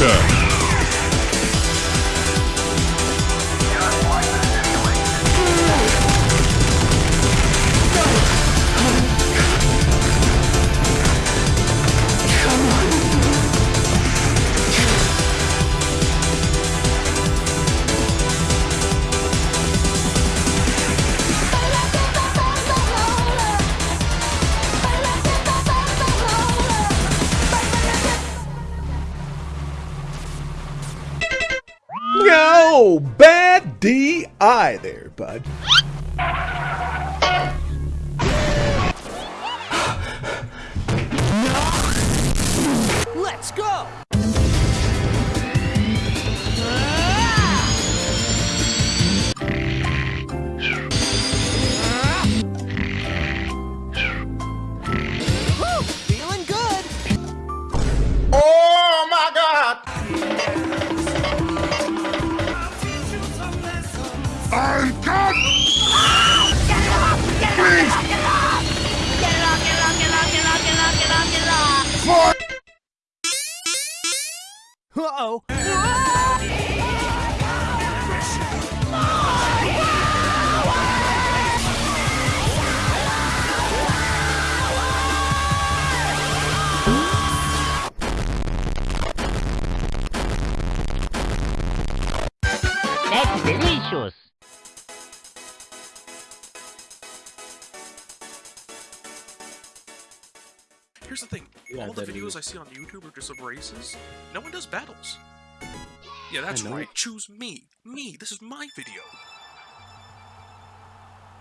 launcher. DI there, bud. That's delicious. Here's the thing. Yeah, All the videos is. I see on YouTube are just of races. No one does battles. Yeah, that's right. Choose me. Me. This is my video.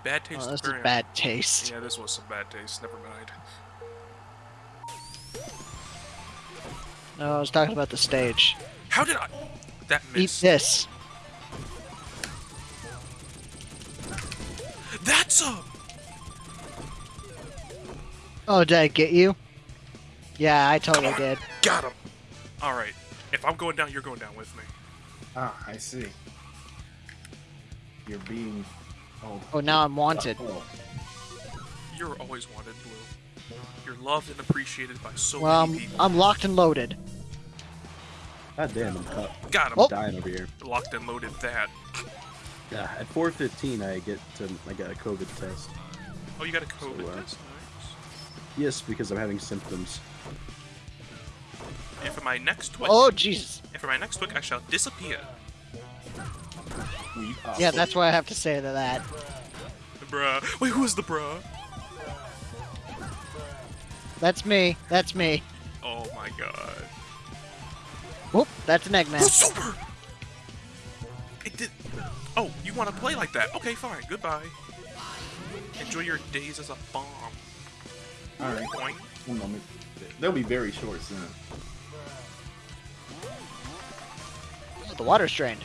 Bad oh, taste. Oh, this is experience. bad taste. Yeah, this was some bad taste. Never mind. No, I was talking about the stage. How did I? That Eat this. That's a. Oh, did I get you? Yeah, I totally did. Got him. All right. If I'm going down, you're going down with me. Ah, I see. You're being. Oh, Oh, now I'm wanted. oh. You're always wanted, Blue. You're loved and appreciated by so Well, many I'm, people. I'm locked and loaded. God damn, I'm cut. Got him. Oh. dying over here. Locked and loaded that. Yeah, at 4:15 I get to I got a COVID test. Oh, you got a COVID So, uh, test? Nice. Yes, because I'm having symptoms. And for my next twitch, Oh, Jesus. and for my next twitch, I shall disappear. We are Yeah, that's what I have to say to that. The Bruh. Wait, who is the bruh? That's me. That's me. Oh my god. Whoop, that's an Eggman. Who's super? It did. You want to play like that? Okay, fine. Goodbye. Enjoy your days as a bomb. Alright, Boing. one moment. They'll be very short soon. Oh, the water's drained.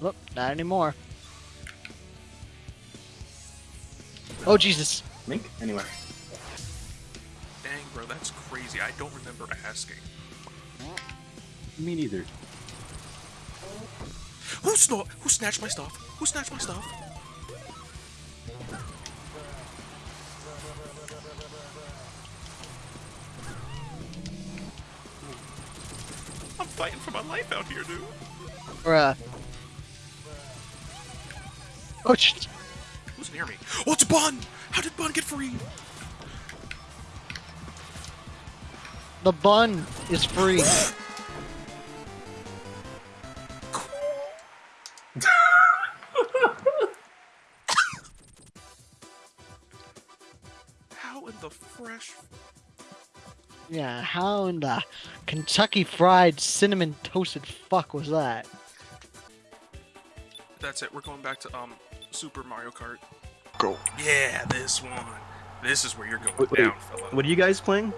Look, not anymore. Oh, Jesus. Mink? Anyway. Dang, bro, that's crazy. I don't remember asking. Me neither. Who snort? Who snatched my stuff? Who snatched my stuff? I'm fighting for my life out here, dude. Bruh. Oh, shit. Who's near me? Oh, it's Bun! How did Bun get free? the bun is free. Yeah, how in the Kentucky Fried Cinnamon Toasted fuck was that? That's it. We're going back to um Super Mario Kart. Go. Yeah, this one. This is where you're going Wait, wait, down, fella. What are you guys playing?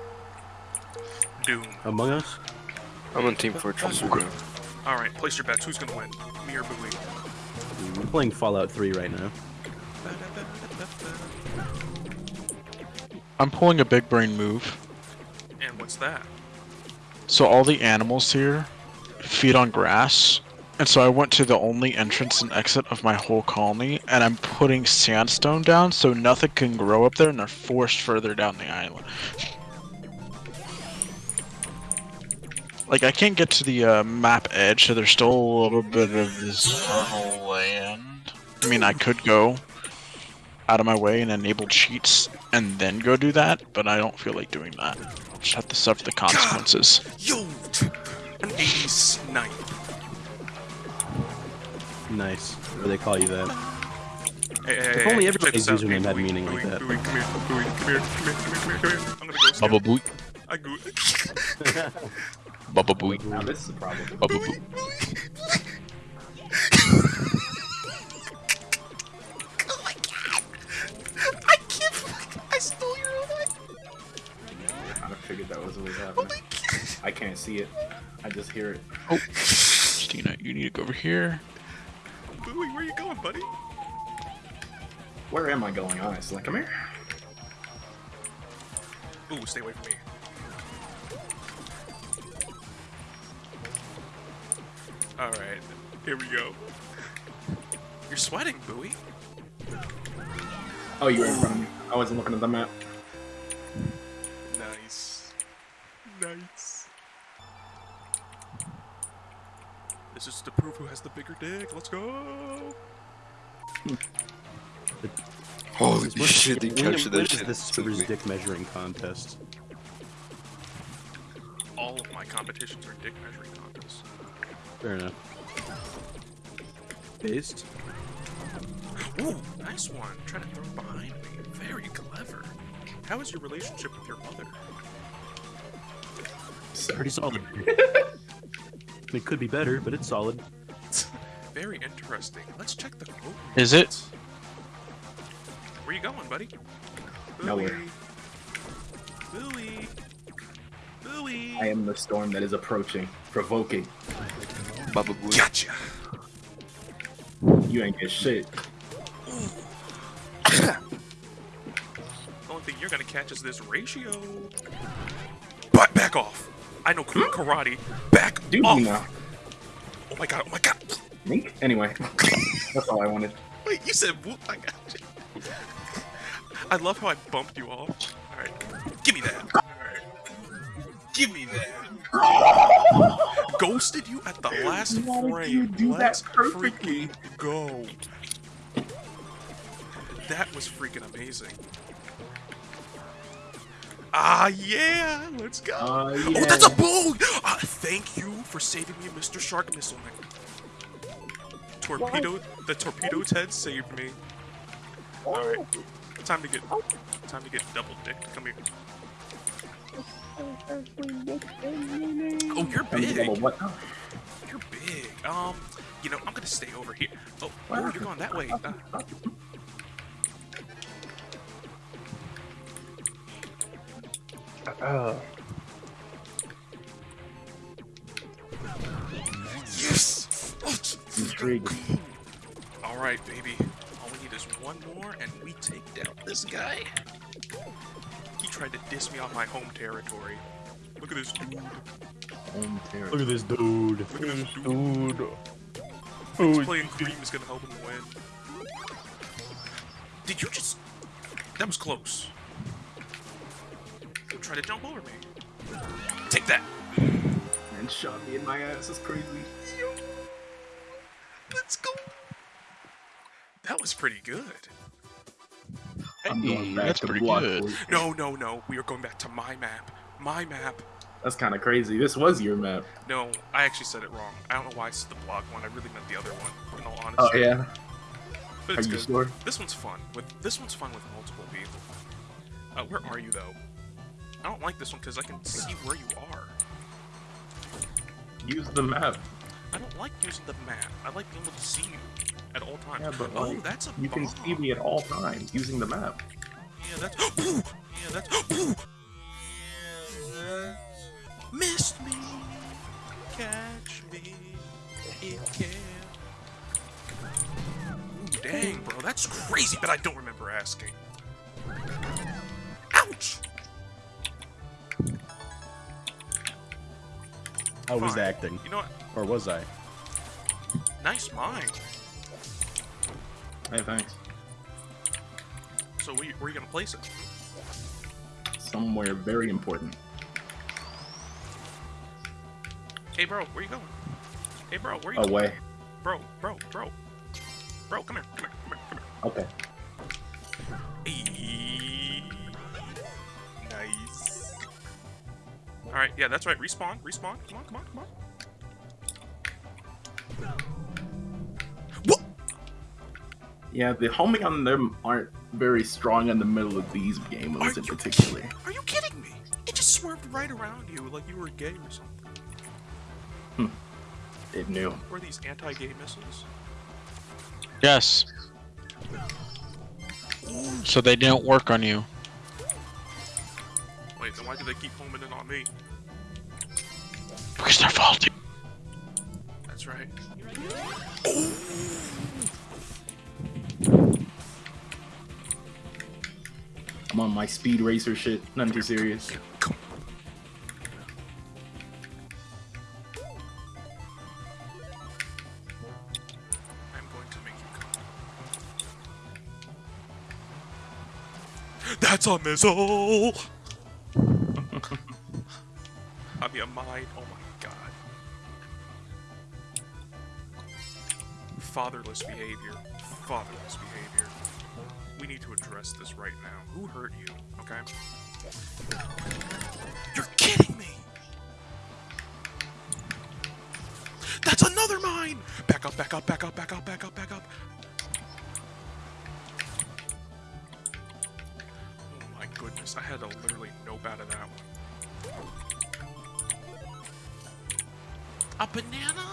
Doom. Among Us? I'm on Team Fortress. All right, place your bets. Who's gonna win? Me or Bowie? I'm playing Fallout 3 right now. I'm pulling a big brain move. What's that? So all the animals here feed on grass. And so I went to the only entrance and exit of my whole colony, and I'm putting sandstone down so nothing can grow up there, and they're forced further down the island. Like I can't get to the uh, map edge, so there's still a little bit of this fertile land. I mean, I could go out of my way and enable cheats and then go do that, but I don't feel like doing that. I'll just have to suffer the consequences. Yo! An 80s snipe. Nice. Or they call you that. Hey, hey, If only hey, everybody's check out. username had Bowie, meaning like that. Bowie, come here, Bowie, come here, come here, come here, come here. I'm gonna go Baba scout. Booey. I go. Baba Booey. Now this is a problem. Baba Booey. See it. I just hear it. Oh, Christina, you need to go over here. Bowie, where are you going, buddy? Where am I going, honestly? Come here. Ooh, stay away from me. Alright, here we go. You're sweating, Bowie. Oh, you were in front of me. I wasn't looking at the map. Nice. Nice. This is to prove who has the bigger dick. Let's go! Holy What- shit, they captured when that is shit. this so server's quick. dick measuring contest? All of my competitions are dick measuring contests. Fair enough. Based? Ooh, nice one. Trying to throw it behind me. Very clever. How is your relationship with your mother? Pretty solid. it could be better, but it's solid. Very interesting. Let's check the quote. Is it? Where you going, buddy? Nowhere. Billy. Billy. I am the storm that is approaching, provoking. Baba Booey. Gotcha. You ain't get shit. The only thing you're gonna catch is this ratio. But back off. I know Hmm? karate. Back Do off. now? Oh my god. Oh my god. Mink? Anyway, that's all I wanted. Wait, you said whoop. I got you. I love how I bumped you off. All right, give me that. Right, give me that. Ghosted you at the last Why did frame. you do Let's perfectly? freaking go. That was freaking amazing. Ah yeah, let's go. Uh, Oh, that's a bull! Uh, thank you for saving me, Mr. Shark Missileman. Torpedo, the torpedo's head saved me. Alright, time to get, time to get double dicked. Come here. Oh, you're big. What? You're big. Um, you know, I'm gonna stay over here. Oh, oh, you're going that way. Uh, Oh, it's Intriguing. All right, baby. All we need is one more, and we take down this guy. He tried to diss me off my home territory. Look at this dude. Home terror. Look at this dude. Look at this dude. Thinks playing Cream is gonna help him win. Did you just... That was close. Try to jump over me. Take that. And shot me in my ass. That's crazy. Let's go. That was pretty good. I'm going back that's to pretty block good. boy. No, no, no. We are going back to my map. My map. That's kind of crazy. This was your map. No, I actually said it wrong. I don't know why I said the block one. I really meant the other one. In all honesty. Oh yeah. But Are you good. sure? This one's fun. With this one's fun with multiple people. Uh, where are you though? I don't like this one because I can see where you are. Use the map. I don't like using the map. I like being able to see you at all times. Yeah, but oh, like, that's a you can see me at all times using the map. Yeah, that's. Yeah, that's. Ooh. Missed me. Catch me. It can. Ooh, dang, bro, that's crazy, but I don't remember asking. Ouch! I was acting. You know what? Or was I? Nice mind. Hey, thanks. So where, where are you gonna place it? Somewhere very important. Hey, bro, where you going? Hey, bro, where you going? Away. Bro, bro, bro. Bro, come here, come here, come here, come Okay. Alright, yeah, that's right. Respawn, respawn. Come on, come on, come on. What? Yeah, the homing on them aren't very strong in the middle of these game Are modes in you particular. Are you kidding me? It just swerved right around you like you were gay or something. Hmm. It knew. Were these anti-gay missiles? Yes. So they didn't work on you. Wait, then why do they keep homing in on me? Because they're faulty. That's right. I'm on my speed racer shit. Nothing too serious. I'm going to make you come. That's a missile! I mean, a mine. Oh my Fatherless behavior. Fatherless behavior. We need to address this right now. Who hurt you? Okay? You're kidding me! That's another mine! Back up, back up, back up, back up, back up, back up. Oh my goodness, I had to literally nope out of that one. A banana?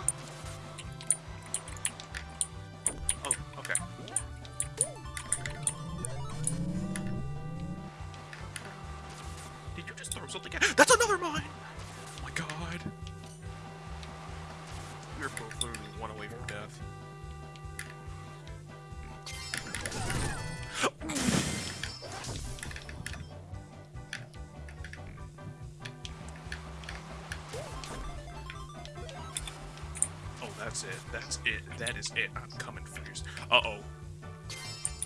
That's it. That's it. That is it. I'm coming for you. Uh oh.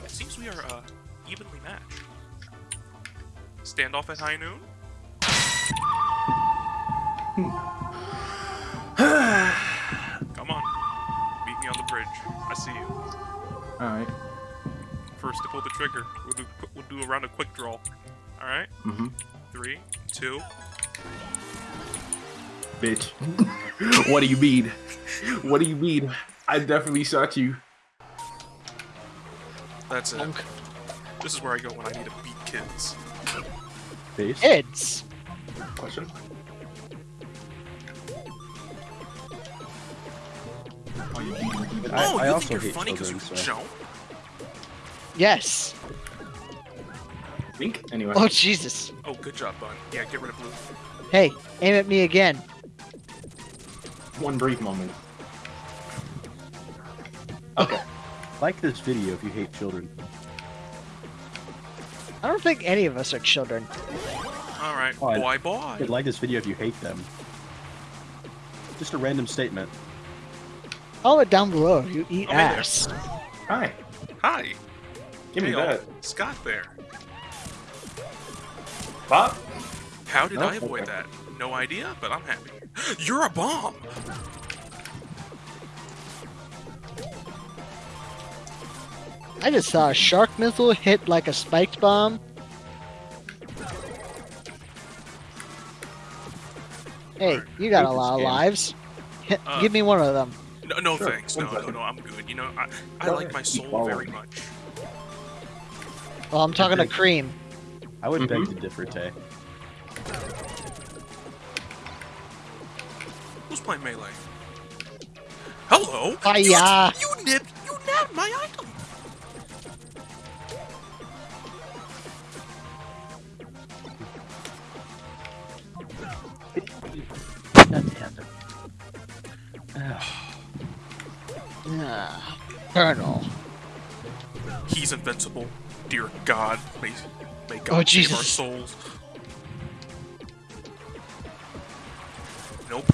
It seems we are uh, evenly matched. Standoff at high noon? Come on. Meet me on the bridge. I see you. Alright. First to pull the trigger. We'll do we'll do a round of quick draw. Alright? Mm-hmm. Three, two. Bitch. what do you mean? What do you mean? I definitely shot you. That's it. This is where I go when I need to beat kids. Face. Kids. Question? Are you even? I- oh, I you also think you're funny because you children, can so- jump? Yes. think? Anyway. Oh Jesus. Oh, good job, bud. Yeah, get rid of blue. Hey, aim at me again. One brief moment. Okay. Like this video if you hate children. I don't think any of us are children. All right, Oh, I- boy, boy. Hey, like this video if you hate them. Just a random statement. Comment down below you eat Oh, hey ass. Hi. Hi. Give me hey, all. that. Oh, Scott there. Bob? How did Oh, I avoid okay. that? No idea, but I'm happy. You're a bomb. I just saw a shark missile hit like a spiked bomb. Hey, you got a lot of lives. Uh, Give me one of them. No, no Sure, thanks. No, no, no. I'm good. You know, I, I like my soul very much. Well, I'm talking to Cream. I would beg Mhm. to differ, Tay. Who's playing melee? Hello. Hiya. You, you nipped. You nabbed my item. Colonel. He's invincible. Dear God, may, may God Oh, save our Jesus. souls. Nope.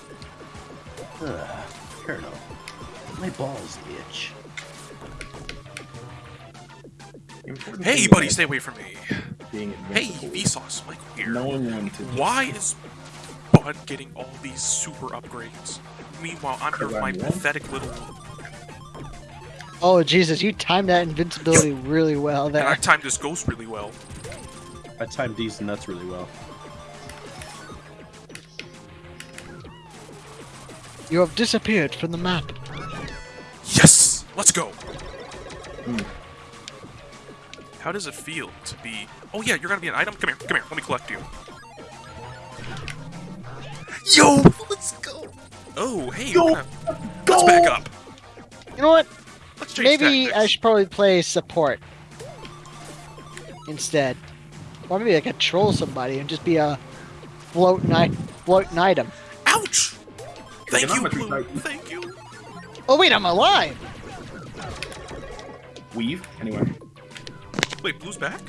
Ugh, Colonel. My balls itch. Important Hey, buddy, stay away from me. Being Hey, invincible. Vsauce, Michael here. No one wanted to. Why is... Bud getting all these super upgrades. Meanwhile, I'm here with my I'm one. pathetic little. Oh Jesus, you timed that invincibility really well And I timed this ghost really well. I timed these nuts really well. You have disappeared from the map. Yes! Let's go! Hmm. How does it feel to be... Oh yeah, you're gonna be an item? Come here, come here, let me collect you. Yo! Let's go! Oh, hey, Go! gonna... Let's back up. You know what? Let's change Maybe I should probably play support instead, or maybe I could troll somebody and just be a float night floating item. Ouch! Thank you, Blue. Thank you. Oh wait, I'm alive. Weave. Anyway. Wait, Blue's back?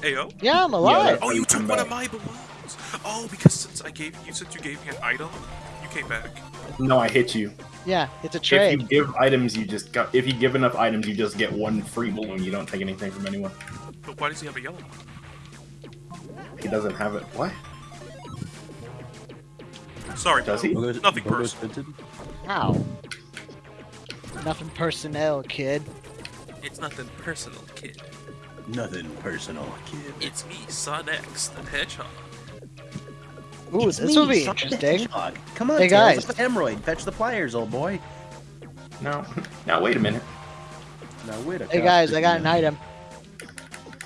Ayo? Yeah, I'm alive. Oh, you took one of my balloons. Oh, because since I gave you, since you gave me an item, you came back. No, I hit you. Yeah, it's a trade. If you give items, you just got. If you give enough items, you just get one free balloon. You don't take anything from anyone. But why does he have a yellow one? He doesn't have it. What? Sorry, Does he? Bogo's, Nothing Bogo's personal. Vinted? Ow. Nothing personnel, kid. It's nothing personal, kid. Nothing personal, kid. It's me, Sonic, the Hedgehog. Ooh, It's this me, will be Sonic the interesting. Come on, Hey, Tails, guys. it's the hemorrhoid. Fetch the pliers, old boy. No. Now wait a minute. Now wait a Hey guys, I got an item.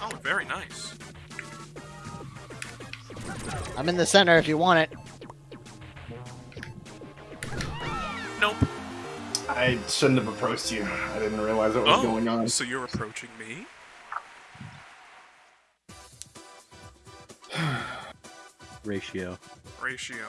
Oh, very nice. I'm in the center if you want it. Nope. I shouldn't have approached you. I didn't realize what was Oh, going on. so you're approaching me? Ratio. Ratio.